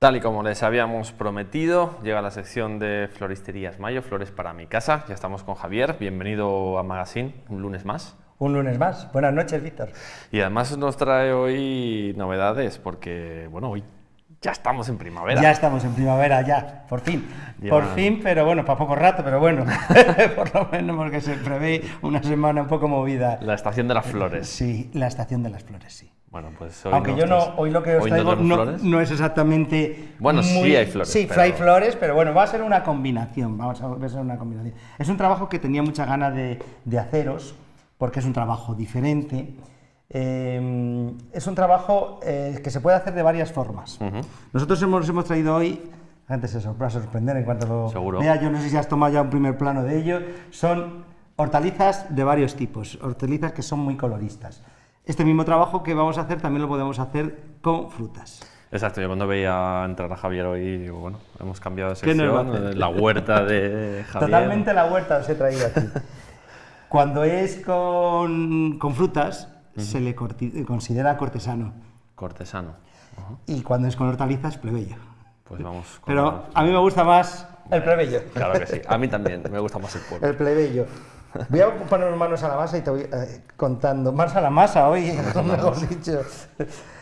Tal y como les habíamos prometido, llega la sección de Floristerías Mayo, Flores para mi casa. Ya estamos con Javier, bienvenido a Magazine, un lunes más. Un lunes más. Buenas noches, Víctor. Y además nos trae hoy novedades, porque, bueno, hoy ya estamos en primavera. Ya estamos en primavera, ya, por fin. Por fin, pero bueno, para poco rato, pero bueno, por lo menos porque se prevé una semana un poco movida. La estación de las flores. Sí, la estación de las flores, sí. Bueno, pues hoy Aunque yo no, hoy lo que os traigo no, es exactamente. Bueno, sí hay flores. Sí, hay flores, pero bueno, va a ser una combinación. Vamos a ver una combinación. Es un trabajo que tenía mucha ganas de, haceros, porque es un trabajo diferente. Eh, es un trabajo eh, que se puede hacer de varias formas. Nosotros hemos, hemos traído hoy, la gente se va a sorprender en cuanto lo Seguro. vea, yo no sé si has tomado ya un primer plano de ello, son hortalizas de varios tipos, hortalizas que son muy coloristas. Este mismo trabajo que vamos a hacer también lo podemos hacer con frutas. Exacto, yo cuando veía entrar a Javier hoy, bueno, hemos cambiado de sección, la huerta de Javier. Totalmente la huerta os he traído aquí. Cuando es con, con frutas, se le considera cortesano. Cortesano. Y cuando es con hortalizas, plebeyo. Pues vamos. Pero a mí me gusta más el plebeyo. Claro que sí, a mí también, me gusta más el pueblo. El plebeyo. Voy a poner manos a la masa y te voy eh, contando. Manos a la masa hoy, mejor dicho.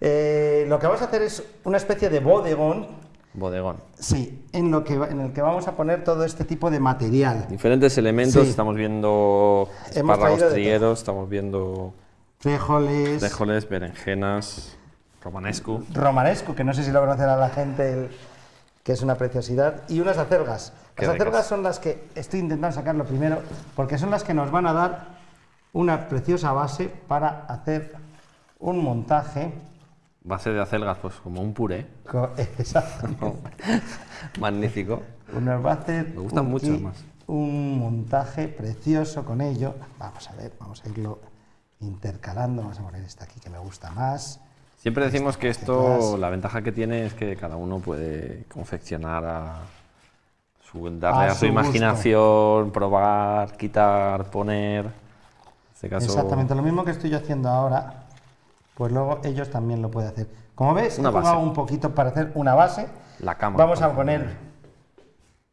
Eh, lo que vamos a hacer es una especie de bodegón. Bodegón. Sí, en, lo que, en el que vamos a poner todo este tipo de material. Diferentes elementos, estamos viendo espárragos trigueros, estamos viendo... Frijoles. Frijoles, berenjenas, romanesco. Romanesco, que no sé si lo conocerá la gente, que es una preciosidad. Y unas acelgas. Las acelgas son las que estoy intentando sacarlo primero, porque son las que nos van a dar una preciosa base para hacer un montaje. Base de acelgas, pues como un puré. Exacto. Magnífico. Una base, Me gustan mucho más. Un montaje precioso con ello. Vamos a ver, vamos a irlo intercalando. Vamos a poner esta aquí que me gusta más. Siempre decimos que esto, la ventaja que tiene es que cada uno puede confeccionar a darle a, su, imaginación, probar, quitar, poner. Este Exactamente, lo mismo que estoy haciendo ahora, pues luego ellos también lo pueden hacer. Como ves, he jugado un poquito para hacer una base. La cama. Vamos a poner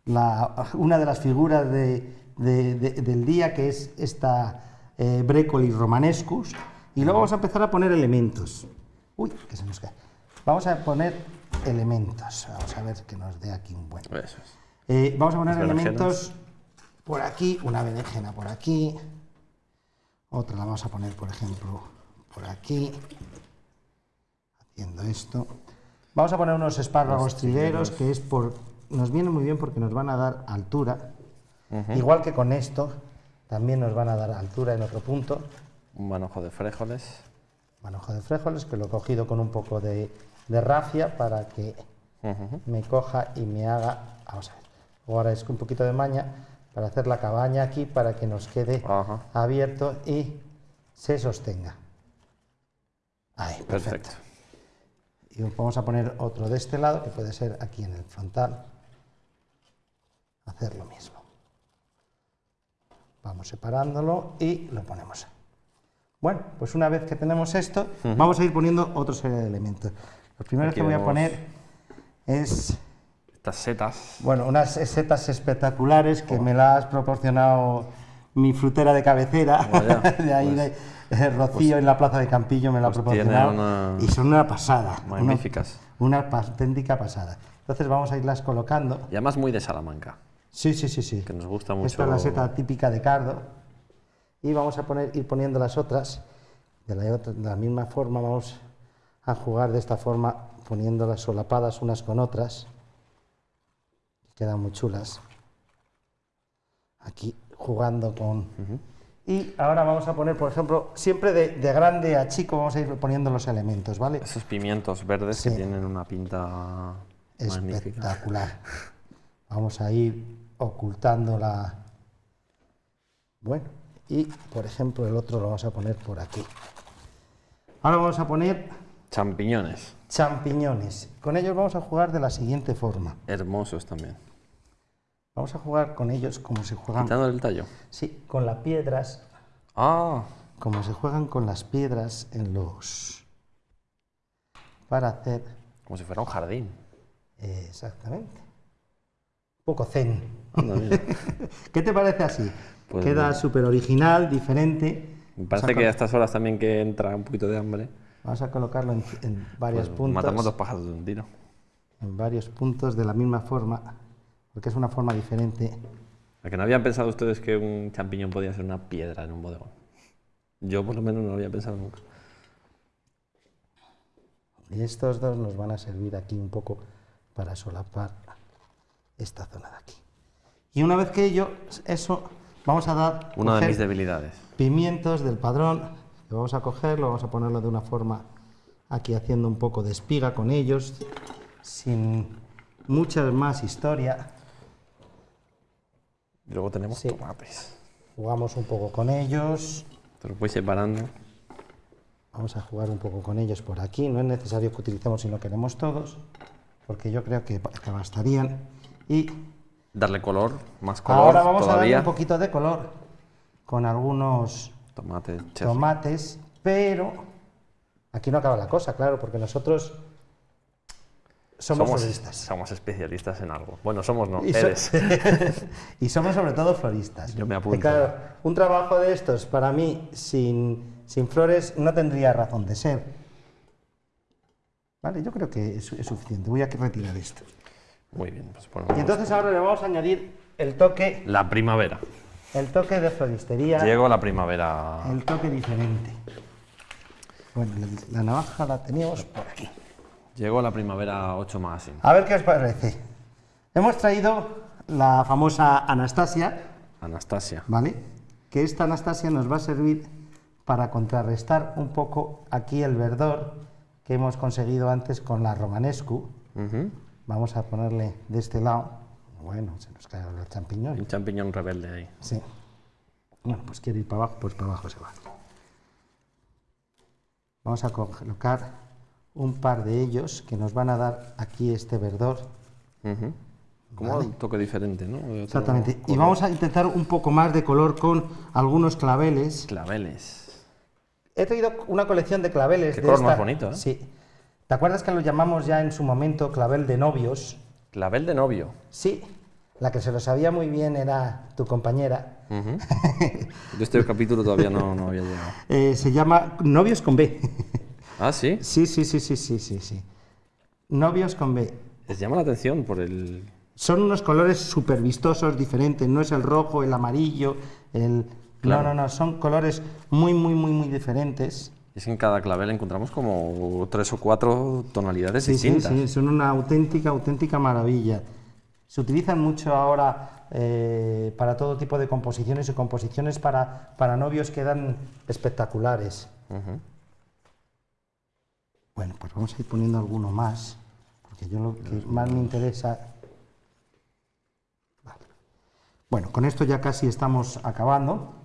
una de las figuras del día, que es esta eh, Brécoli romanescus, y luego vamos a empezar a poner elementos. Uy, que se nos cae. Vamos a poner elementos. Vamos a ver que nos dé aquí un buen. Eso es. Eh, vamos a poner elementos por aquí, una berenjena por aquí, otra la vamos a poner, por ejemplo, por aquí, haciendo esto. Vamos a poner unos espárragos trigueros, que es por, nos viene muy bien porque nos van a dar altura, igual que con esto, también nos van a dar altura en otro punto. Un manojo de frijoles. Manojo de frijoles, que lo he cogido con un poco de, rafia para que me coja y me haga, vamos a ver, ahora es un poquito de maña para hacer la cabaña aquí para que nos quede abierto y se sostenga. Ahí, perfecto. Y vamos a poner otro de este lado, que puede ser aquí en el frontal. Hacer lo mismo. Vamos separándolo y lo ponemos. Bueno, pues una vez que tenemos esto, vamos a ir poniendo otra serie de elementos. Lo primero que voy a poner es setas. Bueno, unas setas espectaculares que me las ha proporcionado mi frutera de cabecera, de ahí pues de, Rocío pues en la plaza de Campillo me la ha pues proporcionado y son una pasada. Magníficas. Una, auténtica pasada. Entonces vamos a irlas colocando. Y además muy de Salamanca. Sí, sí, sí, sí. Que nos gusta mucho. Esta es la seta típica de cardo. Y vamos a poner, ir poniendo las otras de la, de la misma forma. Vamos a jugar de esta forma, poniéndolas solapadas unas con otras quedan muy chulas. Aquí jugando con... Y ahora vamos a poner, por ejemplo, siempre de, grande a chico vamos a ir poniendo los elementos, ¿vale? Esos pimientos verdes que tienen una pinta espectacular. Vamos a ir ocultando la... Bueno, y por ejemplo el otro lo vamos a poner por aquí. Ahora vamos a poner... Champiñones. Champiñones. Con ellos vamos a jugar de la siguiente forma. Hermosos también. Vamos a jugar con ellos como se juegan. Quitando el tallo. Sí, con las piedras. Ah. Como se juegan con las piedras en los. Para hacer. Como si fuera un jardín. exactamente. Un poco zen. ¿Qué te parece así? Pues Queda súper original, diferente. Me parece que a estas horas también que entra un poquito de hambre. Vamos a colocarlo en, en varios pues puntos. Matamos dos pájaros de un tiro. En varios puntos de la misma forma, porque es una forma diferente. ¿A que no habían pensado ustedes que un champiñón podía ser una piedra en un bodegón? Yo por lo menos no lo había pensado nunca. Y estos dos nos van a servir aquí un poco para solapar esta zona de aquí. Y una vez que ello, eso, vamos a dar... Una de mis debilidades. Pimientos del padrón, lo vamos a cogerlo, vamos a ponerlo de una forma aquí haciendo un poco de espiga con ellos, sin mucha más historia. Y luego tenemos tomates. Jugamos un poco con ellos. Te lo voy separando. Vamos a jugar un poco con ellos por aquí. No es necesario que utilicemos si no queremos todos, porque yo creo que, bastarían. Y darle color, más color. Ahora vamos a darle un poquito de color con algunos tomates, tomates, pero aquí no acaba la cosa, claro, porque nosotros somos, floristas. Somos especialistas en algo. Bueno, somos no, y eres. y somos sobre todo floristas. Yo me apunto. claro, un trabajo de estos, para mí, sin, sin flores, no tendría razón de ser. Vale, yo creo que es, suficiente. Voy a retirar esto. Muy bien. Pues y entonces ahora le vamos a añadir el toque... La primavera. El toque de floristería. Llego la primavera. El toque diferente. Bueno, la navaja la teníamos por aquí. Llegó la primavera 8 más. A ver qué os parece. Hemos traído la famosa Anastasia. Anastasia. ¿Vale? Que esta Anastasia nos va a servir para contrarrestar un poco aquí el verdor que hemos conseguido antes con la Romanescu. Vamos a ponerle de este lado. Bueno, se nos cae el champiñón. Un champiñón rebelde ahí. Sí. Bueno, pues quiere ir para abajo, pues para abajo se va. Vamos a colocar un par de ellos que nos van a dar aquí este verdor. Como un toque diferente, ¿no? Exactamente. Y vamos a intentar un poco más de color con algunos claveles. Claveles. He traído una colección de claveles. Qué color más bonito, ¿eh? Sí. ¿Te acuerdas que lo llamamos ya en su momento clavel de novios? Clavel de novio. Sí. La que se lo sabía muy bien era tu compañera. Yo este capítulo todavía no, no había llegado. Eh, se llama Novios con B. ¿Ah, sí? Sí, sí, sí, sí, sí, sí, sí. Novios con B. Les llama la atención por el... Son unos colores súper vistosos, diferentes. No es el rojo, el amarillo, el... No, no, no, son colores muy, muy, muy, muy diferentes. Es que en cada clavel encontramos como tres o cuatro tonalidades distintas. Sí, sí, son una auténtica, auténtica maravilla. Se utilizan mucho ahora eh, para todo tipo de composiciones y composiciones para, para novios quedan espectaculares. Bueno, pues vamos a ir poniendo alguno más, porque yo lo que más me interesa... Bueno, con esto ya casi estamos acabando.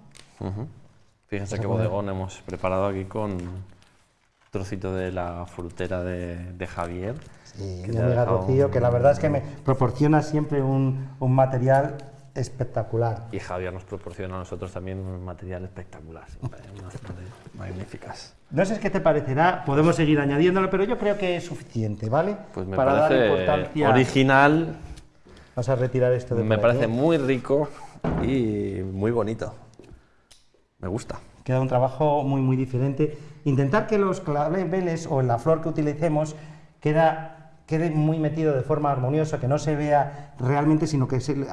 Fíjense qué bodegón hemos preparado aquí con trocito de la frutera de, Javier. Sí, mi amiga Rocío, que la verdad es que me proporciona siempre un, un material espectacular. Y Javier nos proporciona a nosotros también un material espectacular, unas magníficas. No sé qué te parecerá, podemos seguir añadiéndolo, pero yo creo que es suficiente, ¿vale? Pues me Para parece importancia... original. Vamos a retirar esto de Me parece muy rico y muy bonito. Me gusta. Queda un trabajo muy, muy diferente. Intentar que los claveles o la flor que utilicemos queda, quede muy metido de forma armoniosa, que no se vea realmente, sino que se,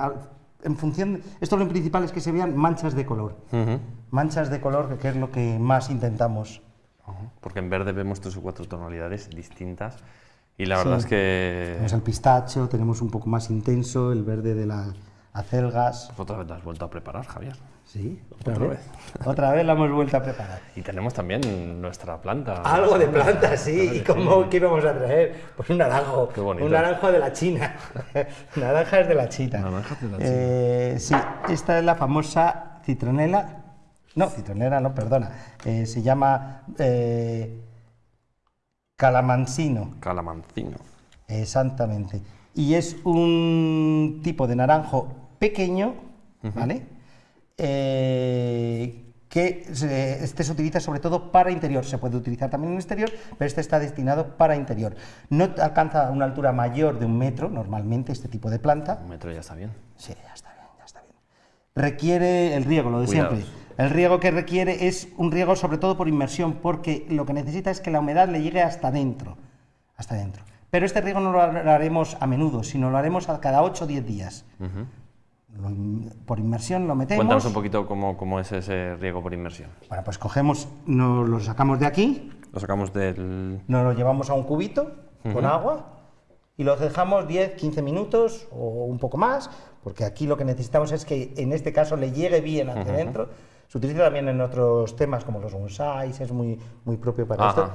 en función, esto lo principal es que se vean manchas de color. Manchas de color, que es lo que más intentamos. Porque en verde vemos tres o cuatro tonalidades distintas y la verdad es que... Tenemos el pistacho, tenemos un poco más intenso, el verde de las acelgas. Otra vez la has vuelto a preparar, Javier. Sí, otra, vez. Otra vez la hemos vuelto a preparar. Y tenemos también nuestra planta. Algo de planta, sí. ¿Y cómo qué vamos a traer? Pues un naranjo. Qué bonito. Un naranjo de la China. Naranjas de la China. Naranjas de la China. Eh, sí, esta es la famosa citronela. No, citronela no, perdona. Eh, se llama eh, calamancino. Calamancino. Exactamente. Y es un tipo de naranjo pequeño, ¿vale? Eh, que este se utiliza sobre todo para interior, se puede utilizar también en exterior, pero este está destinado para interior. No alcanza una altura mayor de un metro, normalmente, este tipo de planta. Un metro ya está bien. Sí, ya está bien, ya está bien. Requiere el riego, lo de siempre. El riego que requiere es un riego sobre todo por inmersión, porque lo que necesita es que la humedad le llegue hasta dentro, hasta dentro. Pero este riego no lo haremos a menudo, sino lo haremos a cada 8 o 10 días por inmersión lo metemos. Cuéntanos un poquito cómo, es ese riego por inmersión. Bueno, pues cogemos, nos lo sacamos de aquí. Lo sacamos del... Nos lo llevamos a un cubito con agua y lo dejamos 10, 15 minutos o un poco más, porque aquí lo que necesitamos es que en este caso le llegue bien hacia adentro. Se utiliza también en otros temas como los bonsais, es muy, muy propio para esto.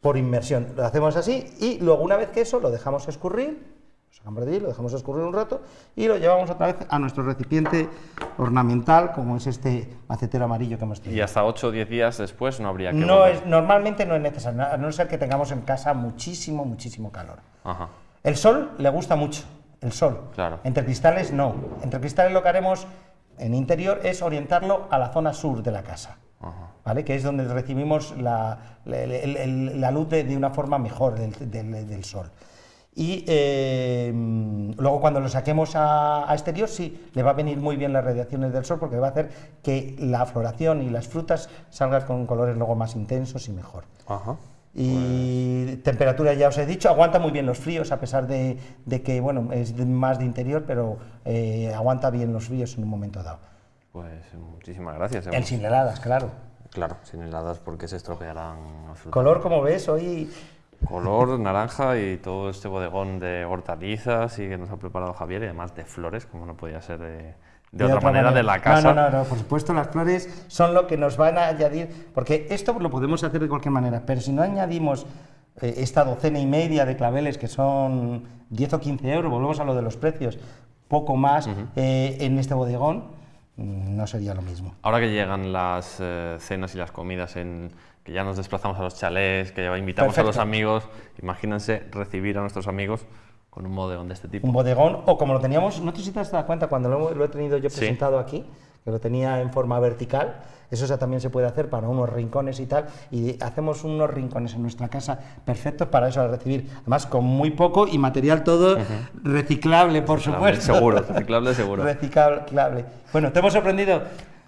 Por inmersión. Lo hacemos así y luego una vez que eso lo dejamos escurrir lo sacamos de allí, lo dejamos escurrir un rato y lo llevamos otra vez a nuestro recipiente ornamental, como es este macetero amarillo que hemos tenido. Y hasta 8 o 10 días después no habría que no es Normalmente no es necesario, a no ser que tengamos en casa muchísimo, muchísimo calor. El sol le gusta mucho, el sol. Claro. Entre cristales no. Entre cristales lo que haremos en interior es orientarlo a la zona sur de la casa. ¿Vale? que es donde recibimos la, luz de, una forma mejor del sol. Y eh, luego cuando lo saquemos a, exterior, sí, le va a venir muy bien las radiaciones del sol porque va a hacer que la floración y las frutas salgan con colores luego más intensos y mejor. Y pues temperatura, ya os he dicho, aguanta muy bien los fríos, a pesar de, que bueno, es más de interior, pero eh, aguanta bien los fríos en un momento dado. Pues muchísimas gracias. El sin heladas, claro. Claro, sin heladas porque se estropearán. Color, como ves, hoy color naranja y todo este bodegón de hortalizas y que nos ha preparado Javier y además de flores, como no podía ser de, otra, manera, de la casa. No, no, no, por supuesto las flores son lo que nos van a añadir, porque esto lo podemos hacer de cualquier manera, pero si no añadimos eh, esta docena y media de claveles que son 10 o 15 euros, volvemos a lo de los precios, poco más eh, en este bodegón, mm, no sería lo mismo. Ahora que llegan las eh, cenas y las comidas en que ya nos desplazamos a los chalés, que ya invitamos a los amigos. Imagínense recibir a nuestros amigos con un bodegón de este tipo. Un bodegón, o como lo teníamos, no sé si te has dado cuenta cuando lo, he tenido yo presentado aquí, que lo tenía en forma vertical, eso ya también se puede hacer para unos rincones y tal, y hacemos unos rincones en nuestra casa perfectos para eso, recibir, además con muy poco y material todo reciclable, por supuesto. Seguro, reciclable seguro. reciclable. Bueno, ¿te hemos sorprendido?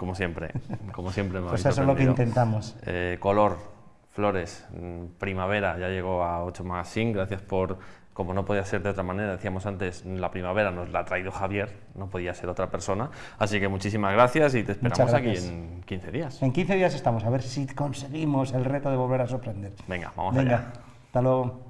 Como siempre, como siempre me Pues eso es lo que intentamos. Eh, color, flores, mm, primavera, ya llegó a 8 Magazine, gracias por, como no podía ser de otra manera, decíamos antes, la primavera nos la ha traído Javier, no podía ser otra persona, así que muchísimas gracias y te esperamos aquí en 15 días. En 15 días estamos, a ver si conseguimos el reto de volver a sorprender. Venga, vamos Venga, allá. Hasta luego.